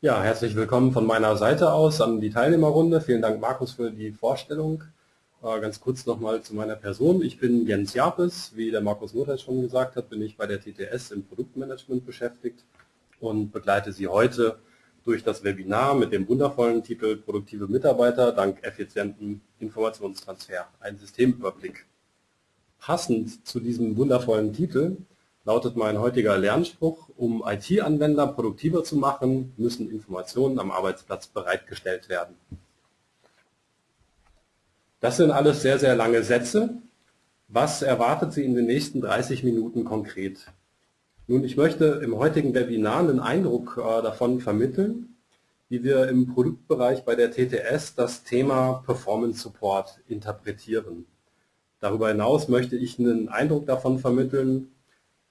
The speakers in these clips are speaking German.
Ja, herzlich willkommen von meiner Seite aus an die Teilnehmerrunde. Vielen Dank, Markus, für die Vorstellung. Äh, ganz kurz nochmal zu meiner Person. Ich bin Jens Japes. Wie der Markus Mutter schon gesagt hat, bin ich bei der TTS im Produktmanagement beschäftigt und begleite Sie heute durch das Webinar mit dem wundervollen Titel Produktive Mitarbeiter dank effizienten Informationstransfer. Ein Systemüberblick. Passend zu diesem wundervollen Titel lautet mein heutiger Lernspruch, um IT-Anwender produktiver zu machen, müssen Informationen am Arbeitsplatz bereitgestellt werden. Das sind alles sehr, sehr lange Sätze. Was erwartet Sie in den nächsten 30 Minuten konkret? Nun, ich möchte im heutigen Webinar einen Eindruck äh, davon vermitteln, wie wir im Produktbereich bei der TTS das Thema Performance Support interpretieren. Darüber hinaus möchte ich einen Eindruck davon vermitteln,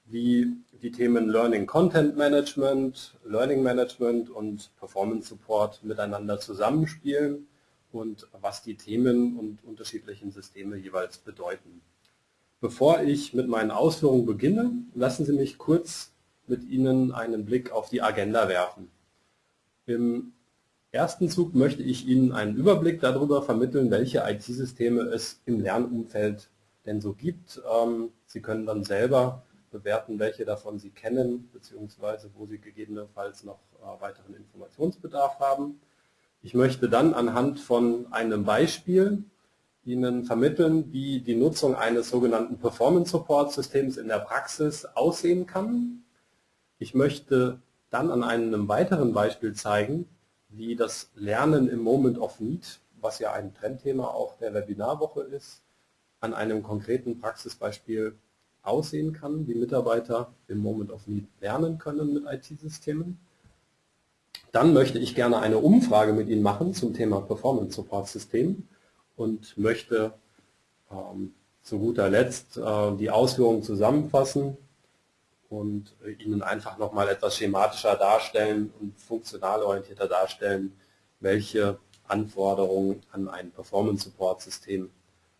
wie die Themen Learning Content Management, Learning Management und Performance Support miteinander zusammenspielen und was die Themen und unterschiedlichen Systeme jeweils bedeuten. Bevor ich mit meinen Ausführungen beginne, lassen Sie mich kurz mit Ihnen einen Blick auf die Agenda werfen. Im ersten Zug möchte ich Ihnen einen Überblick darüber vermitteln, welche IT-Systeme es im Lernumfeld denn so gibt. Ähm, Sie können dann selber bewerten, welche davon Sie kennen, beziehungsweise wo Sie gegebenenfalls noch äh, weiteren Informationsbedarf haben. Ich möchte dann anhand von einem Beispiel Ihnen vermitteln, wie die Nutzung eines sogenannten Performance Support Systems in der Praxis aussehen kann. Ich möchte dann an einem weiteren Beispiel zeigen, wie das Lernen im Moment of Need, was ja ein Trendthema auch der Webinarwoche ist, an einem konkreten Praxisbeispiel aussehen kann, wie Mitarbeiter im Moment of Need lernen können mit IT-Systemen. Dann möchte ich gerne eine Umfrage mit Ihnen machen zum Thema Performance Support System und möchte ähm, zu guter Letzt äh, die Ausführungen zusammenfassen und äh, Ihnen einfach nochmal etwas schematischer darstellen und funktional orientierter darstellen, welche Anforderungen an ein Performance Support System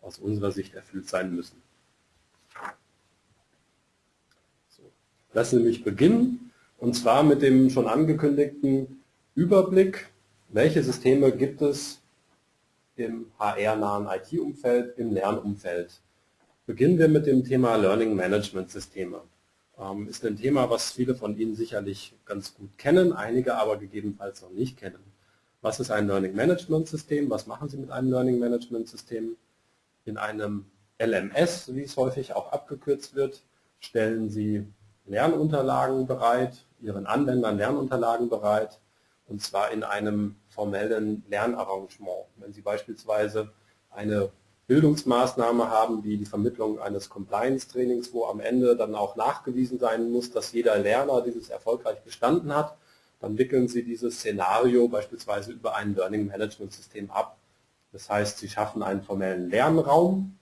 aus unserer Sicht erfüllt sein müssen. Lassen Sie mich beginnen, und zwar mit dem schon angekündigten Überblick, welche Systeme gibt es im HR-nahen IT-Umfeld, im Lernumfeld. Beginnen wir mit dem Thema Learning Management Systeme. Ähm, ist ein Thema, was viele von Ihnen sicherlich ganz gut kennen, einige aber gegebenenfalls noch nicht kennen. Was ist ein Learning Management System? Was machen Sie mit einem Learning Management System? In einem LMS, wie es häufig auch abgekürzt wird, stellen Sie Lernunterlagen bereit, Ihren Anwendern Lernunterlagen bereit, und zwar in einem formellen Lernarrangement. Wenn Sie beispielsweise eine Bildungsmaßnahme haben, wie die Vermittlung eines Compliance-Trainings, wo am Ende dann auch nachgewiesen sein muss, dass jeder Lerner dieses erfolgreich bestanden hat, dann wickeln Sie dieses Szenario beispielsweise über ein Learning Management System ab. Das heißt, Sie schaffen einen formellen Lernraum,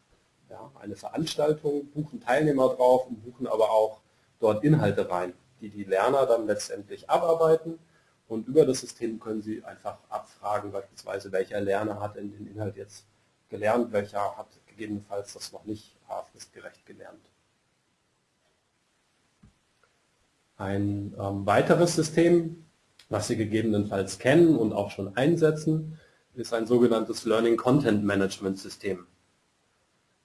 ja, eine Veranstaltung, buchen Teilnehmer drauf und buchen aber auch dort Inhalte rein, die die Lerner dann letztendlich abarbeiten und über das System können Sie einfach abfragen, beispielsweise welcher Lerner hat in den Inhalt jetzt gelernt, welcher hat gegebenenfalls das noch nicht fristgerecht gelernt. Ein ähm, weiteres System, was Sie gegebenenfalls kennen und auch schon einsetzen, ist ein sogenanntes Learning Content Management System.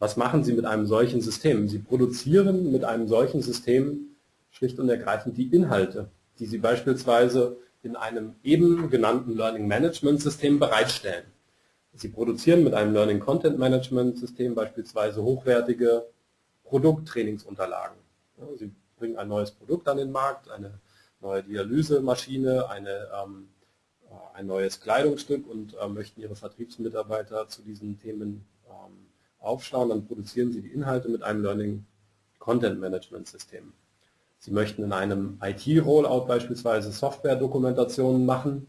Was machen Sie mit einem solchen System? Sie produzieren mit einem solchen System schlicht und ergreifend die Inhalte, die Sie beispielsweise in einem eben genannten Learning Management System bereitstellen. Sie produzieren mit einem Learning Content Management System beispielsweise hochwertige Produkttrainingsunterlagen. Sie bringen ein neues Produkt an den Markt, eine neue Dialysemaschine, eine, ähm, äh, ein neues Kleidungsstück und äh, möchten Ihre Vertriebsmitarbeiter zu diesen Themen ähm, aufschlauen, dann produzieren Sie die Inhalte mit einem Learning Content Management System. Sie möchten in einem IT-Rollout beispielsweise Software-Dokumentationen machen.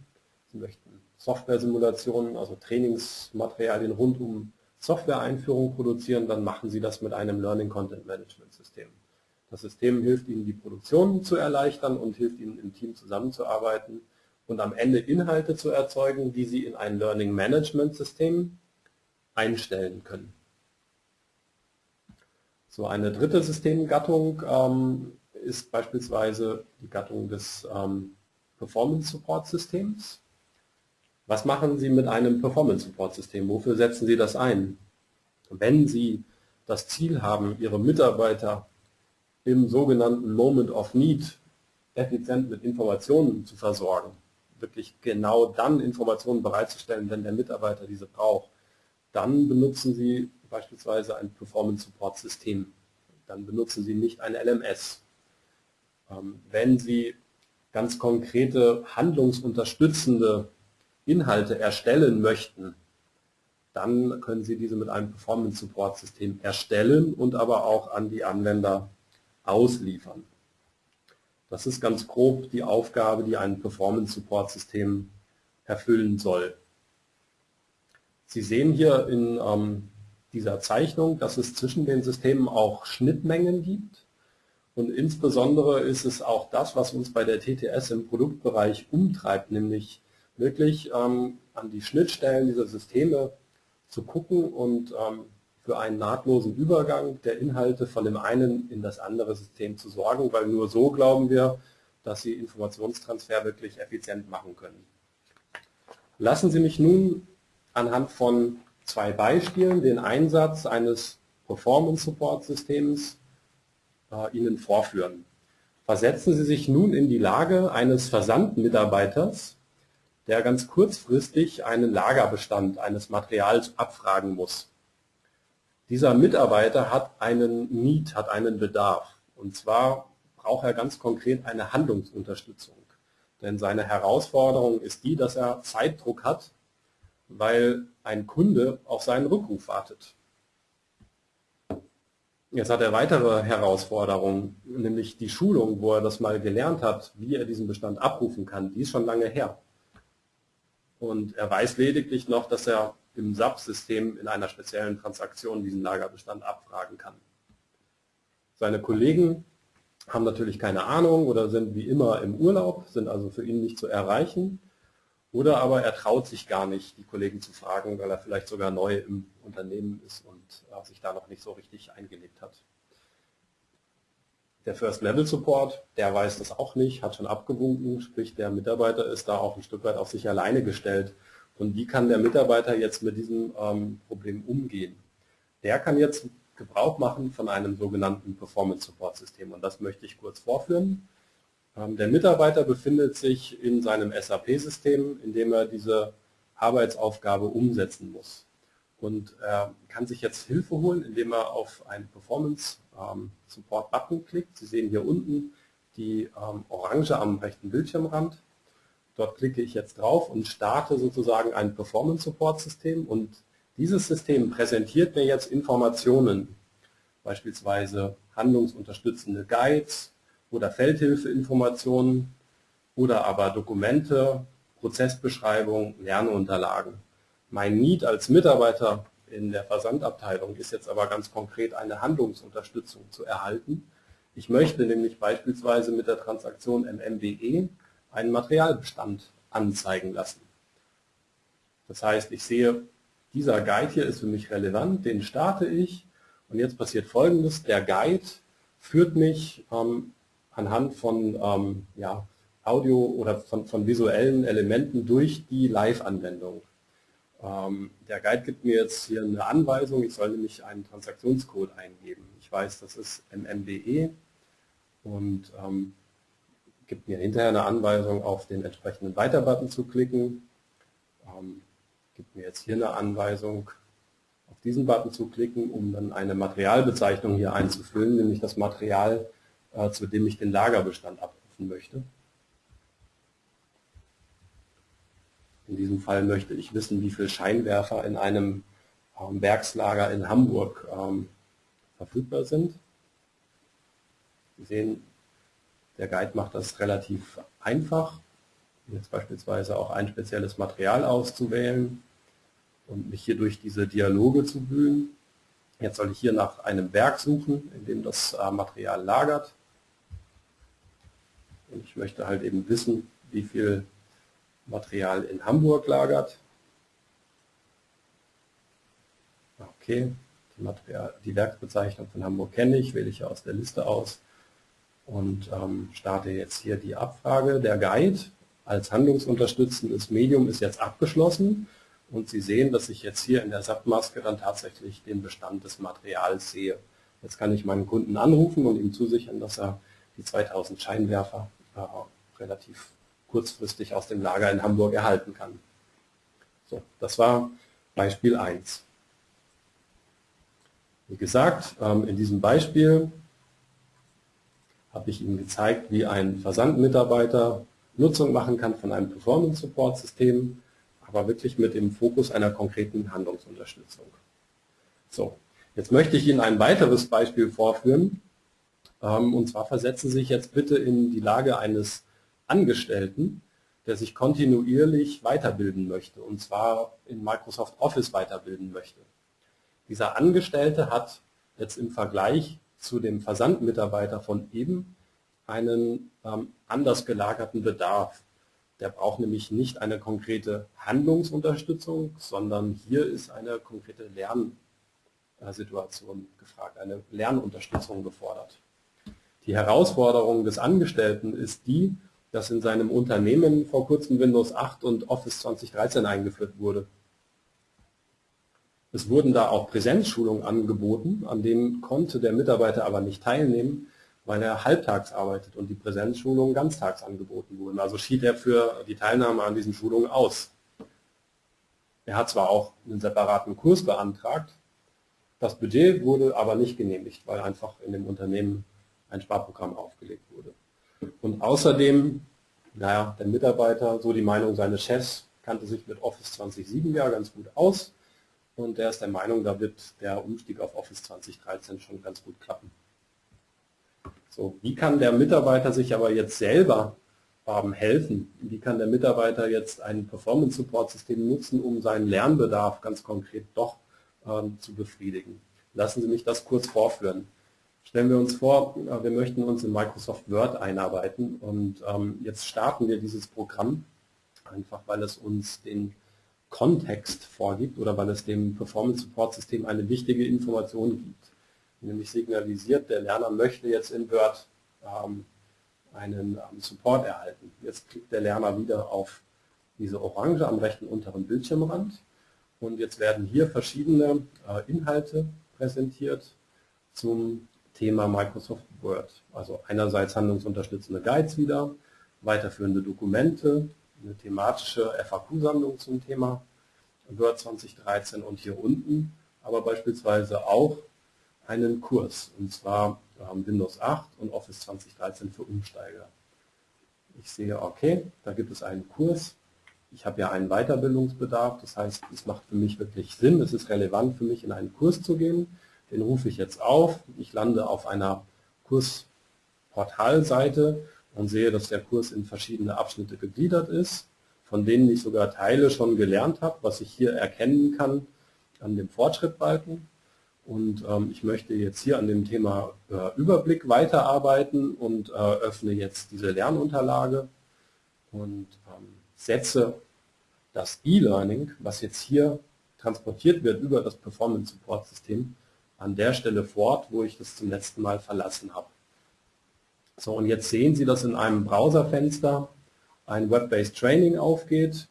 Sie möchten Software-Simulationen, also Trainingsmaterialien rund um Software-Einführung produzieren, dann machen Sie das mit einem Learning Content Management System. Das System hilft Ihnen, die Produktion zu erleichtern und hilft Ihnen, im Team zusammenzuarbeiten und am Ende Inhalte zu erzeugen, die Sie in ein Learning Management System einstellen können. So eine dritte Systemgattung ähm, ist beispielsweise die Gattung des ähm, Performance Support Systems. Was machen Sie mit einem Performance Support System? Wofür setzen Sie das ein? Wenn Sie das Ziel haben, Ihre Mitarbeiter im sogenannten Moment of Need effizient mit Informationen zu versorgen, wirklich genau dann Informationen bereitzustellen, wenn der Mitarbeiter diese braucht, dann benutzen Sie beispielsweise ein Performance Support System. Dann benutzen Sie nicht ein LMS. Ähm, wenn Sie ganz konkrete handlungsunterstützende Inhalte erstellen möchten, dann können Sie diese mit einem Performance Support System erstellen und aber auch an die Anwender ausliefern. Das ist ganz grob die Aufgabe, die ein Performance Support System erfüllen soll. Sie sehen hier in ähm, dieser Zeichnung, dass es zwischen den Systemen auch Schnittmengen gibt. Und insbesondere ist es auch das, was uns bei der TTS im Produktbereich umtreibt, nämlich wirklich ähm, an die Schnittstellen dieser Systeme zu gucken und ähm, für einen nahtlosen Übergang der Inhalte von dem einen in das andere System zu sorgen, weil nur so glauben wir, dass Sie Informationstransfer wirklich effizient machen können. Lassen Sie mich nun anhand von zwei Beispielen den Einsatz eines Performance Support Systems äh, Ihnen vorführen. Versetzen Sie sich nun in die Lage eines Versandmitarbeiters, der ganz kurzfristig einen Lagerbestand eines Materials abfragen muss. Dieser Mitarbeiter hat einen Need, hat einen Bedarf. Und zwar braucht er ganz konkret eine Handlungsunterstützung. Denn seine Herausforderung ist die, dass er Zeitdruck hat, weil ein Kunde auf seinen Rückruf wartet. Jetzt hat er weitere Herausforderungen, nämlich die Schulung, wo er das mal gelernt hat, wie er diesen Bestand abrufen kann. Die ist schon lange her. Und er weiß lediglich noch, dass er im SAP-System in einer speziellen Transaktion diesen Lagerbestand abfragen kann. Seine Kollegen haben natürlich keine Ahnung oder sind wie immer im Urlaub, sind also für ihn nicht zu erreichen. Oder aber er traut sich gar nicht, die Kollegen zu fragen, weil er vielleicht sogar neu im Unternehmen ist und sich da noch nicht so richtig eingelebt hat. Der First-Level-Support, der weiß das auch nicht, hat schon abgewunken, sprich der Mitarbeiter ist da auch ein Stück weit auf sich alleine gestellt. Und wie kann der Mitarbeiter jetzt mit diesem ähm, Problem umgehen? Der kann jetzt Gebrauch machen von einem sogenannten Performance-Support-System und das möchte ich kurz vorführen. Ähm, der Mitarbeiter befindet sich in seinem SAP-System, in dem er diese Arbeitsaufgabe umsetzen muss. Und er kann sich jetzt Hilfe holen, indem er auf einen Performance-Support-Button klickt. Sie sehen hier unten die ähm, Orange am rechten Bildschirmrand. Dort klicke ich jetzt drauf und starte sozusagen ein Performance-Support-System und dieses System präsentiert mir jetzt Informationen, beispielsweise handlungsunterstützende Guides, oder Feldhilfeinformationen oder aber Dokumente, Prozessbeschreibung, Lernunterlagen. Mein Need als Mitarbeiter in der Versandabteilung ist jetzt aber ganz konkret eine Handlungsunterstützung zu erhalten. Ich möchte nämlich beispielsweise mit der Transaktion MMBE einen Materialbestand anzeigen lassen. Das heißt, ich sehe, dieser Guide hier ist für mich relevant, den starte ich und jetzt passiert folgendes, der Guide führt mich ähm, anhand von ähm, ja, Audio oder von, von, visuellen Elementen durch die Live-Anwendung. Ähm, der Guide gibt mir jetzt hier eine Anweisung, ich soll nämlich einen Transaktionscode eingeben. Ich weiß, das ist MMBE und ähm, gibt mir hinterher eine Anweisung, auf den entsprechenden Weiter-Button zu klicken. Ähm, gibt mir jetzt hier eine Anweisung, auf diesen Button zu klicken, um dann eine Materialbezeichnung hier einzufüllen, nämlich das Material, zu dem ich den Lagerbestand abrufen möchte. In diesem Fall möchte ich wissen, wie viele Scheinwerfer in einem ähm, Werkslager in Hamburg ähm, verfügbar sind. Sie sehen, der Guide macht das relativ einfach, jetzt beispielsweise auch ein spezielles Material auszuwählen und mich hier durch diese Dialoge zu wühlen. Jetzt soll ich hier nach einem Werk suchen, in dem das äh, Material lagert. Und ich möchte halt eben wissen, wie viel Material in Hamburg lagert. Okay, die, Material, die Werksbezeichnung von Hamburg kenne ich, wähle ich aus der Liste aus und ähm, starte jetzt hier die Abfrage. Der Guide als handlungsunterstützendes Medium ist jetzt abgeschlossen und Sie sehen, dass ich jetzt hier in der SAP-Maske dann tatsächlich den Bestand des Materials sehe. Jetzt kann ich meinen Kunden anrufen und ihm zusichern, dass er die 2000 Scheinwerfer relativ kurzfristig aus dem Lager in Hamburg erhalten kann. So, das war Beispiel 1. Wie gesagt, ähm, in diesem Beispiel habe ich Ihnen gezeigt, wie ein Versandmitarbeiter Nutzung machen kann von einem Performance-Support-System, aber wirklich mit dem Fokus einer konkreten Handlungsunterstützung. So, jetzt möchte ich Ihnen ein weiteres Beispiel vorführen. Ähm, und zwar versetzen Sie sich jetzt bitte in die Lage eines Angestellten, der sich kontinuierlich weiterbilden möchte, und zwar in Microsoft Office weiterbilden möchte. Dieser Angestellte hat jetzt im Vergleich zu dem Versandmitarbeiter von eben einen ähm, anders gelagerten Bedarf. Der braucht nämlich nicht eine konkrete Handlungsunterstützung, sondern hier ist eine konkrete Lernsituation gefragt, eine Lernunterstützung gefordert. Die Herausforderung des Angestellten ist die, dass in seinem Unternehmen vor kurzem Windows 8 und Office 2013 eingeführt wurde. Es wurden da auch Präsenzschulungen angeboten, an denen konnte der Mitarbeiter aber nicht teilnehmen, weil er halbtags arbeitet und die Präsenzschulungen ganztags angeboten wurden. Also schied er für die Teilnahme an diesen Schulungen aus. Er hat zwar auch einen separaten Kurs beantragt, das Budget wurde aber nicht genehmigt, weil einfach in dem Unternehmen ein Sparprogramm aufgelegt wurde. Und außerdem, naja, der Mitarbeiter, so die Meinung seines Chefs, kannte sich mit Office 2007 ja ganz gut aus und der ist der Meinung, da wird der Umstieg auf Office 2013 schon ganz gut klappen. So, wie kann der Mitarbeiter sich aber jetzt selber ähm, helfen? Wie kann der Mitarbeiter jetzt ein Performance-Support-System nutzen, um seinen Lernbedarf ganz konkret doch ähm, zu befriedigen? Lassen Sie mich das kurz vorführen. Stellen wir uns vor, äh, wir möchten uns in Microsoft Word einarbeiten und ähm, jetzt starten wir dieses Programm, einfach weil es uns den Kontext vorgibt oder weil es dem Performance Support System eine wichtige Information gibt nämlich signalisiert, der Lerner möchte jetzt in Word ähm, einen ähm, Support erhalten. Jetzt klickt der Lerner wieder auf diese Orange am rechten unteren Bildschirmrand und jetzt werden hier verschiedene äh, Inhalte präsentiert zum Thema Microsoft Word. Also einerseits handlungsunterstützende Guides wieder, weiterführende Dokumente, eine thematische FAQ-Sammlung zum Thema Word 2013 und hier unten aber beispielsweise auch einen Kurs, und zwar ähm, Windows 8 und Office 2013 für Umsteiger. Ich sehe, okay, da gibt es einen Kurs. Ich habe ja einen Weiterbildungsbedarf, das heißt, es macht für mich wirklich Sinn, es ist relevant für mich, in einen Kurs zu gehen. Den rufe ich jetzt auf. Ich lande auf einer Kursportalseite und sehe, dass der Kurs in verschiedene Abschnitte gegliedert ist, von denen ich sogar Teile schon gelernt habe, was ich hier erkennen kann an dem Fortschrittbalken. Und ähm, ich möchte jetzt hier an dem Thema äh, Überblick weiterarbeiten und äh, öffne jetzt diese Lernunterlage und ähm, setze das E-Learning, was jetzt hier transportiert wird über das Performance Support System, an der Stelle fort, wo ich das zum letzten Mal verlassen habe. So, und jetzt sehen Sie, dass in einem Browserfenster ein Web-Based Training aufgeht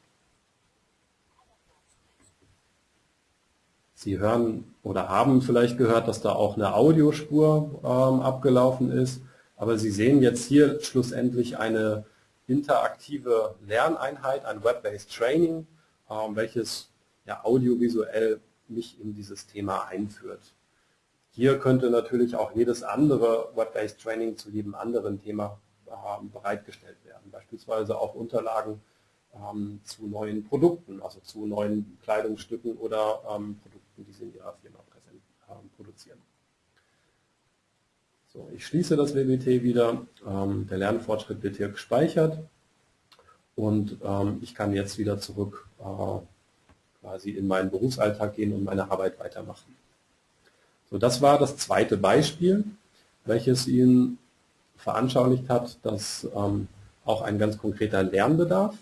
Sie hören oder haben vielleicht gehört, dass da auch eine Audiospur ähm, abgelaufen ist, aber Sie sehen jetzt hier schlussendlich eine interaktive Lerneinheit, ein Web-Based Training, ähm, welches ja audiovisuell mich in dieses Thema einführt. Hier könnte natürlich auch jedes andere Web-Based Training zu jedem anderen Thema ähm, bereitgestellt werden, beispielsweise auch Unterlagen ähm, zu neuen Produkten, also zu neuen Kleidungsstücken oder ähm, Produkten die Sie in Ihrer Firma präsent, produzieren. So, ich schließe das WBT wieder. Der Lernfortschritt wird hier gespeichert und ich kann jetzt wieder zurück äh, quasi in meinen Berufsalltag gehen und meine Arbeit weitermachen. So, das war das zweite Beispiel, welches Ihnen veranschaulicht hat, dass ähm, auch ein ganz konkreter Lernbedarf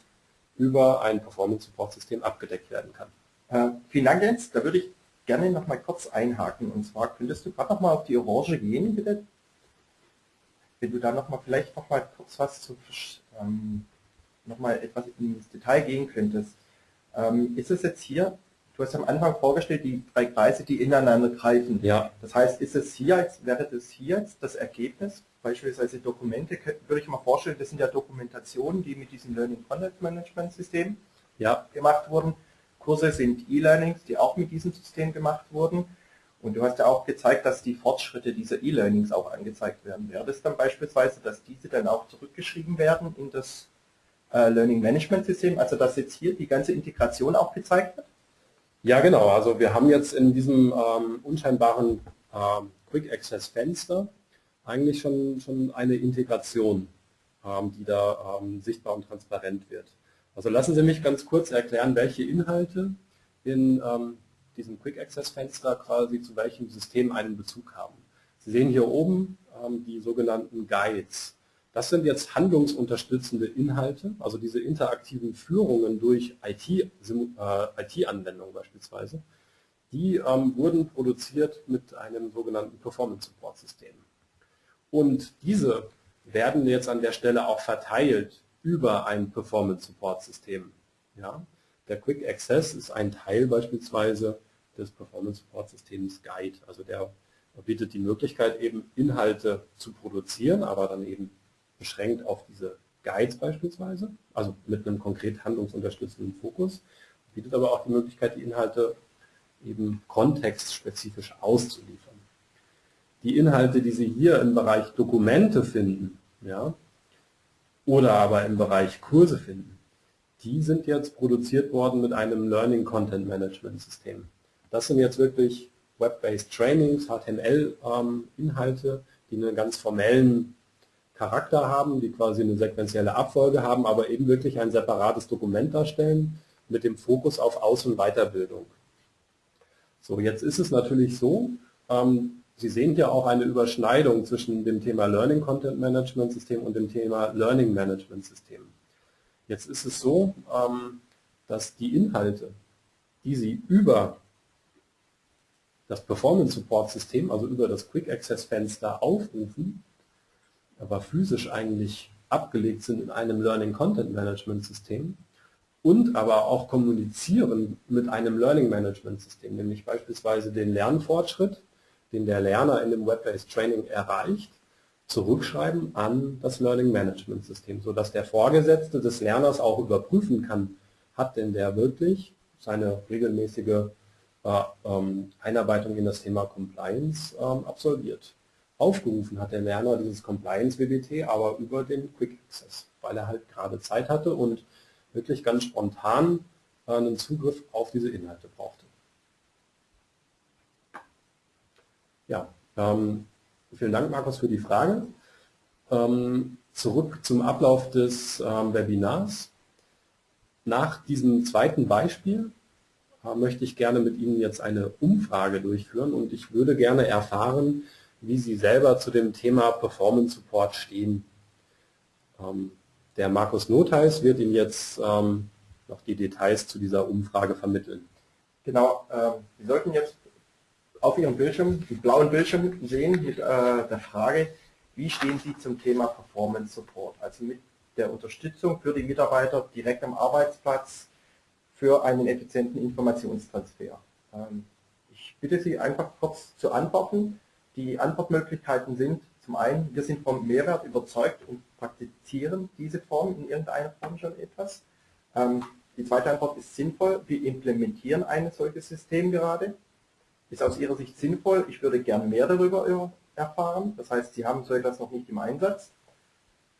über ein Performance-Support-System abgedeckt werden kann. Äh, vielen Dank, Jens. Da würde ich gerne noch mal kurz einhaken. Und zwar könntest du gerade noch mal auf die Orange gehen, bitte. Wenn du da noch mal vielleicht noch mal kurz was zu ähm, nochmal etwas ins Detail gehen könntest. Ähm, ist es jetzt hier, du hast am Anfang vorgestellt, die drei Kreise, die ineinander greifen. Ja. Das heißt, ist es hier jetzt, wäre das hier jetzt das Ergebnis? Beispielsweise Dokumente, würde ich mal vorstellen, das sind ja Dokumentationen, die mit diesem Learning Content Management System Ja, gemacht wurden. Kurse sind E-Learnings, die auch mit diesem System gemacht wurden. Und du hast ja auch gezeigt, dass die Fortschritte dieser E-Learnings auch angezeigt werden. Wäre das dann beispielsweise, dass diese dann auch zurückgeschrieben werden in das äh, Learning Management System, also dass jetzt hier die ganze Integration auch gezeigt wird? Ja, genau. Also wir haben jetzt in diesem ähm, unscheinbaren ähm, Quick Access Fenster eigentlich schon, schon eine Integration, ähm, die da ähm, sichtbar und transparent wird. Also lassen Sie mich ganz kurz erklären, welche Inhalte in ähm, diesem Quick Access Fenster quasi zu welchem System einen Bezug haben. Sie sehen hier oben ähm, die sogenannten Guides. Das sind jetzt handlungsunterstützende Inhalte, also diese interaktiven Führungen durch IT-Anwendungen äh, beispielsweise, die ähm, wurden produziert mit einem sogenannten Performance Support System. Und diese werden jetzt an der Stelle auch verteilt über ein Performance Support System. Ja? Der Quick Access ist ein Teil beispielsweise des Performance Support Systems Guide. Also der bietet die Möglichkeit eben Inhalte zu produzieren, aber dann eben beschränkt auf diese Guides beispielsweise, also mit einem konkret handlungsunterstützenden Fokus, bietet aber auch die Möglichkeit, die Inhalte eben kontextspezifisch auszuliefern. Die Inhalte, die Sie hier im Bereich Dokumente finden, ja, oder aber im Bereich Kurse finden, die sind jetzt produziert worden mit einem Learning Content Management System. Das sind jetzt wirklich Web-based Trainings, HTML-Inhalte, ähm, die einen ganz formellen Charakter haben, die quasi eine sequentielle Abfolge haben, aber eben wirklich ein separates Dokument darstellen mit dem Fokus auf Aus- und Weiterbildung. So, jetzt ist es natürlich so, ähm, Sie sehen hier auch eine Überschneidung zwischen dem Thema Learning Content Management System und dem Thema Learning Management System. Jetzt ist es so, ähm, dass die Inhalte, die Sie über das Performance Support System, also über das Quick Access Fenster aufrufen, aber physisch eigentlich abgelegt sind in einem Learning Content Management System und aber auch kommunizieren mit einem Learning Management System, nämlich beispielsweise den Lernfortschritt, den der Lerner in dem Web-Based Training erreicht, zurückschreiben an das Learning Management System, sodass der Vorgesetzte des Lerners auch überprüfen kann, hat denn der wirklich seine regelmäßige äh, ähm, Einarbeitung in das Thema Compliance ähm, absolviert. Aufgerufen hat der Lerner dieses Compliance-WBT aber über den Quick Access, weil er halt gerade Zeit hatte und wirklich ganz spontan einen Zugriff auf diese Inhalte brauchte. Ja, ähm, vielen Dank, Markus, für die Frage. Ähm, zurück zum Ablauf des ähm, Webinars. Nach diesem zweiten Beispiel äh, möchte ich gerne mit Ihnen jetzt eine Umfrage durchführen und ich würde gerne erfahren, wie Sie selber zu dem Thema Performance Support stehen. Ähm, der Markus Notheis wird Ihnen jetzt ähm, noch die Details zu dieser Umfrage vermitteln. Genau, äh, Sie sollten jetzt auf Ihrem Bildschirm, den blauen Bildschirm sehen mit äh, der Frage, wie stehen Sie zum Thema Performance Support, also mit der Unterstützung für die Mitarbeiter direkt am Arbeitsplatz für einen effizienten Informationstransfer. Ähm, ich bitte Sie einfach kurz zu antworten. Die Antwortmöglichkeiten sind zum einen, wir sind vom Mehrwert überzeugt und praktizieren diese Form in irgendeiner Form schon etwas. Ähm, die zweite Antwort ist sinnvoll, wir implementieren ein solches System gerade. Ist aus Ihrer Sicht sinnvoll, ich würde gern mehr darüber erfahren, das heißt, Sie haben so etwas noch nicht im Einsatz.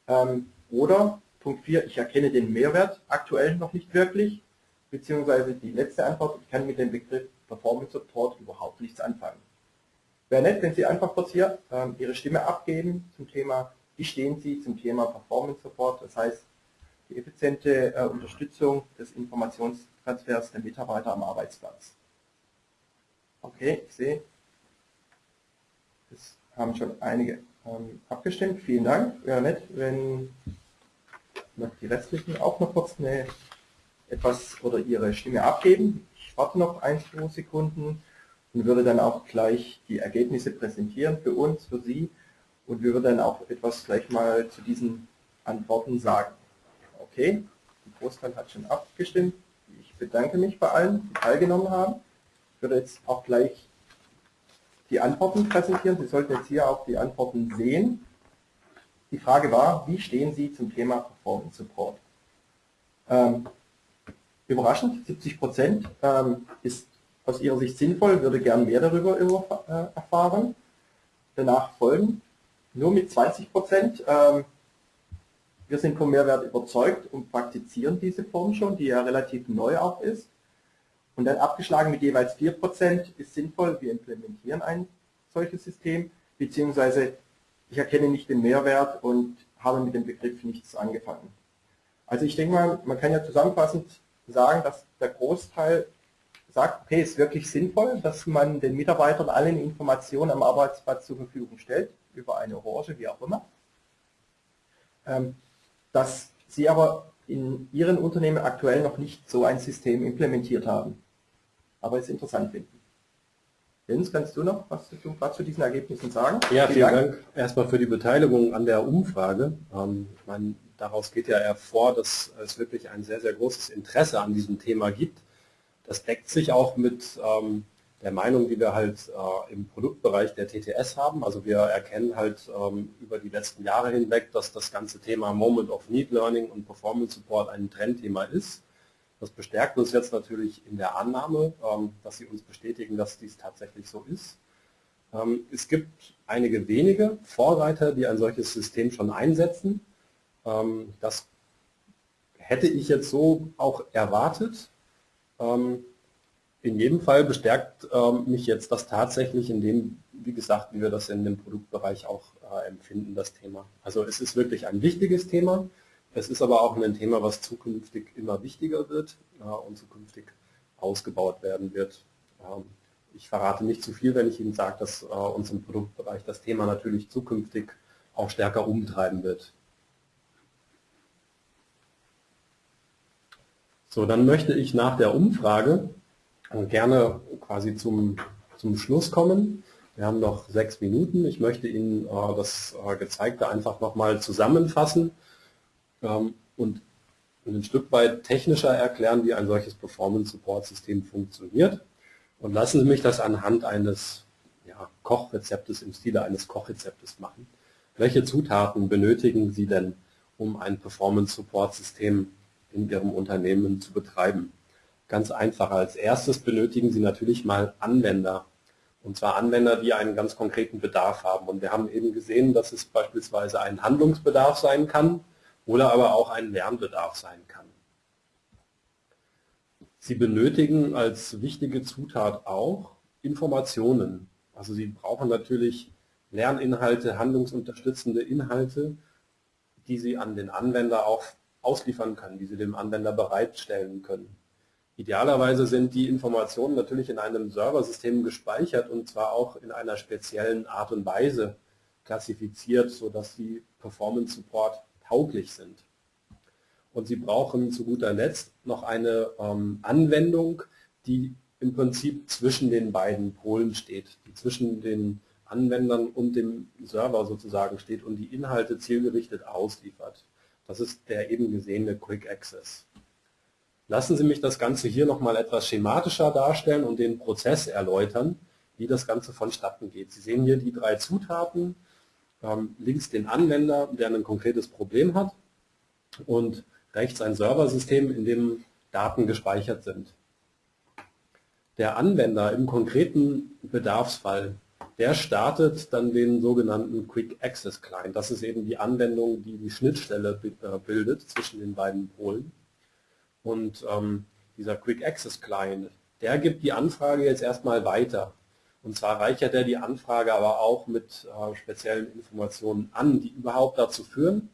Ähm, oder Punkt 4, ich erkenne den Mehrwert aktuell noch nicht wirklich, beziehungsweise die letzte Antwort, ich kann mit dem Begriff Performance Support überhaupt nichts anfangen. Wäre nett, wenn Sie einfach kurz hier ähm, Ihre Stimme abgeben zum Thema, wie stehen Sie zum Thema Performance Support, das heißt die effiziente äh, Unterstützung des Informationstransfers der Mitarbeiter am Arbeitsplatz. Okay, ich sehe, es haben schon einige ähm, abgestimmt. Vielen Dank. Wäre nett, wenn noch die restlichen auch noch kurz eine etwas oder ihre Stimme abgeben. Ich warte noch ein, zwei Sekunden und würde dann auch gleich die Ergebnisse präsentieren für uns, für Sie und wir würden dann auch etwas gleich mal zu diesen Antworten sagen. Okay, Großteil hat schon abgestimmt. Ich bedanke mich bei allen, die teilgenommen haben. Ich würde jetzt auch gleich die Antworten präsentieren. Sie sollten jetzt hier auch die Antworten sehen. Die Frage war, wie stehen Sie zum Thema Performance Support? Ähm, überraschend, 70 Prozent ähm, ist aus Ihrer Sicht sinnvoll, würde gern mehr darüber äh, erfahren. Danach folgen nur mit 20 Prozent. Ähm, wir sind vom Mehrwert überzeugt und praktizieren diese Form schon, die ja relativ neu auch ist. Und dann abgeschlagen mit jeweils 4% ist sinnvoll, wir implementieren ein solches System, beziehungsweise ich erkenne nicht den Mehrwert und habe mit dem Begriff nichts angefangen. Also ich denke mal, man kann ja zusammenfassend sagen, dass der Großteil sagt, okay, ist wirklich sinnvoll, dass man den Mitarbeitern allen Informationen am Arbeitsplatz zur Verfügung stellt, über eine Orange, wie auch immer. Ähm, dass sie aber in ihren Unternehmen aktuell noch nicht so ein System implementiert haben. Aber es interessant finden. Jens, kannst du noch was zu, was zu diesen Ergebnissen sagen? Ja, vielen, vielen Dank. Dank. erstmal für die Beteiligung an der Umfrage. Ähm, ich meine, daraus geht ja hervor, dass es wirklich ein sehr, sehr großes Interesse an diesem Thema gibt. Das deckt sich auch mit ähm, der Meinung, die wir halt äh, im Produktbereich der TTS haben. Also wir erkennen halt ähm, über die letzten Jahre hinweg, dass das ganze Thema Moment of Need Learning und Performance Support ein Trendthema ist. Das bestärkt uns jetzt natürlich in der Annahme, ähm, dass sie uns bestätigen, dass dies tatsächlich so ist. Ähm, es gibt einige wenige Vorreiter, die ein solches System schon einsetzen. Ähm, das hätte ich jetzt so auch erwartet. Ähm, in jedem Fall bestärkt ähm, mich jetzt das tatsächlich in dem, wie gesagt, wie wir das in dem Produktbereich auch äh, empfinden, das Thema. Also es ist wirklich ein wichtiges Thema. Es ist aber auch ein Thema, was zukünftig immer wichtiger wird und zukünftig ausgebaut werden wird. Ähm, ich verrate nicht zu viel, wenn ich Ihnen sage, dass äh, uns im Produktbereich das Thema natürlich zukünftig auch stärker umtreiben wird. So, dann möchte ich nach der Umfrage gerne quasi zum, zum Schluss kommen. Wir haben noch sechs Minuten. Ich möchte Ihnen äh, das äh, Gezeigte einfach nochmal zusammenfassen ähm, und ein Stück weit technischer erklären, wie ein solches Performance-Support-System funktioniert. Und lassen Sie mich das anhand eines ja, Kochrezeptes im Stile eines Kochrezeptes machen. Welche Zutaten benötigen Sie denn, um ein Performance-Support-System in Ihrem Unternehmen zu betreiben? Ganz einfach. Als erstes benötigen Sie natürlich mal Anwender. Und zwar Anwender, die einen ganz konkreten Bedarf haben. Und wir haben eben gesehen, dass es beispielsweise ein Handlungsbedarf sein kann oder aber auch ein Lernbedarf sein kann. Sie benötigen als wichtige Zutat auch Informationen. Also Sie brauchen natürlich Lerninhalte, handlungsunterstützende Inhalte, die Sie an den Anwender auch ausliefern können, die Sie dem Anwender bereitstellen können. Idealerweise sind die Informationen natürlich in einem Serversystem gespeichert und zwar auch in einer speziellen Art und Weise klassifiziert, sodass sie Performance Support tauglich sind. Und Sie brauchen zu guter Letzt noch eine ähm, Anwendung, die im Prinzip zwischen den beiden Polen steht, die zwischen den Anwendern und dem Server sozusagen steht und die Inhalte zielgerichtet ausliefert. Das ist der eben gesehene Quick Access. Lassen Sie mich das Ganze hier nochmal etwas schematischer darstellen und den Prozess erläutern, wie das Ganze vonstatten geht. Sie sehen hier die drei Zutaten, ähm, links den Anwender, der ein konkretes Problem hat und rechts ein Serversystem, in dem Daten gespeichert sind. Der Anwender im konkreten Bedarfsfall, der startet dann den sogenannten Quick Access Client. Das ist eben die Anwendung, die die Schnittstelle äh, bildet zwischen den beiden Polen. Und ähm, dieser Quick Access Client, der gibt die Anfrage jetzt erstmal weiter. Und zwar reichert er die Anfrage aber auch mit äh, speziellen Informationen an, die überhaupt dazu führen,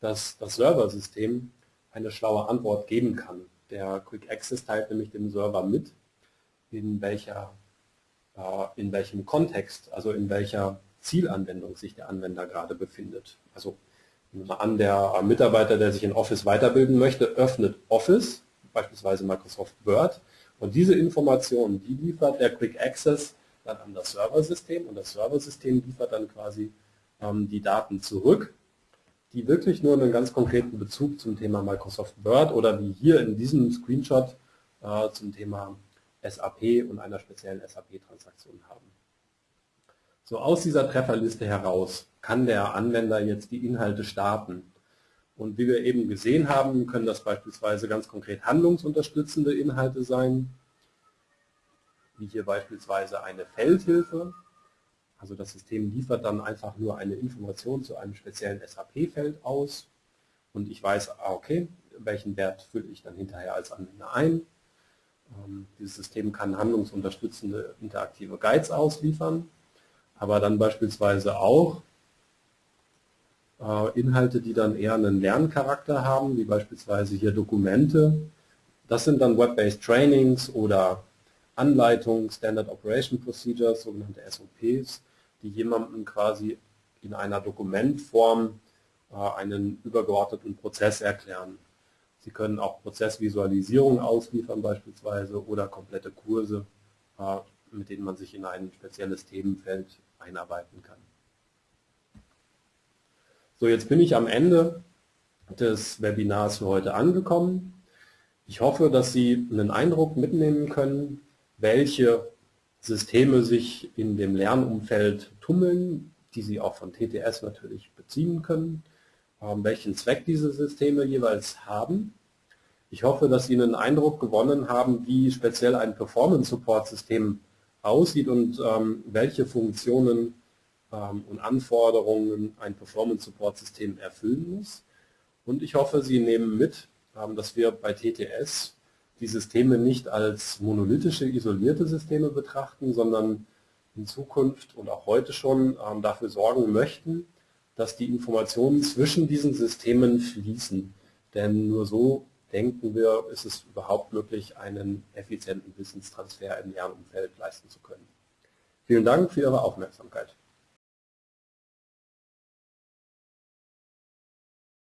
dass das Serversystem eine schlaue Antwort geben kann. Der Quick Access teilt nämlich dem Server mit, in, welcher, in welchem Kontext, also in welcher Zielanwendung sich der Anwender gerade befindet. Also Nehmen wir an, der Mitarbeiter, der sich in Office weiterbilden möchte, öffnet Office, beispielsweise Microsoft Word, und diese Informationen, die liefert der Quick Access dann an das Serversystem und das Serversystem liefert dann quasi ähm, die Daten zurück die wirklich nur einen ganz konkreten Bezug zum Thema Microsoft Word oder wie hier in diesem Screenshot äh, zum Thema SAP und einer speziellen SAP-Transaktion haben. So aus dieser Trefferliste heraus kann der Anwender jetzt die Inhalte starten. Und wie wir eben gesehen haben, können das beispielsweise ganz konkret handlungsunterstützende Inhalte sein, wie hier beispielsweise eine Feldhilfe. Also das System liefert dann einfach nur eine Information zu einem speziellen SAP-Feld aus und ich weiß, ah, okay, welchen Wert fülle ich dann hinterher als Anwender ein. Ähm, dieses System kann handlungsunterstützende interaktive Guides ausliefern, aber dann beispielsweise auch äh, Inhalte, die dann eher einen Lerncharakter haben, wie beispielsweise hier Dokumente. Das sind dann Web-Based Trainings oder Anleitungen, Standard Operation Procedures, sogenannte SOPs, die jemandem quasi in einer Dokumentform äh, einen übergeordneten Prozess erklären. Sie können auch Prozessvisualisierung ausliefern beispielsweise oder komplette Kurse, äh, mit denen man sich in ein spezielles Themenfeld einarbeiten kann. So, jetzt bin ich am Ende des Webinars für heute angekommen. Ich hoffe, dass Sie einen Eindruck mitnehmen können, welche Systeme sich in dem Lernumfeld tummeln, die Sie auch von TTS natürlich beziehen können, welchen Zweck diese Systeme jeweils haben. Ich hoffe, dass Sie einen Eindruck gewonnen haben, wie speziell ein Performance-Support-System aussieht und ähm, welche Funktionen ähm, und Anforderungen ein Performance-Support-System erfüllen muss. Und ich hoffe, Sie nehmen mit, ähm, dass wir bei TTS die Systeme nicht als monolithische, isolierte Systeme betrachten, sondern in Zukunft und auch heute schon dafür sorgen möchten, dass die Informationen zwischen diesen Systemen fließen. Denn nur so denken wir, ist es überhaupt möglich, einen effizienten Wissenstransfer im Lernumfeld leisten zu können. Vielen Dank für Ihre Aufmerksamkeit.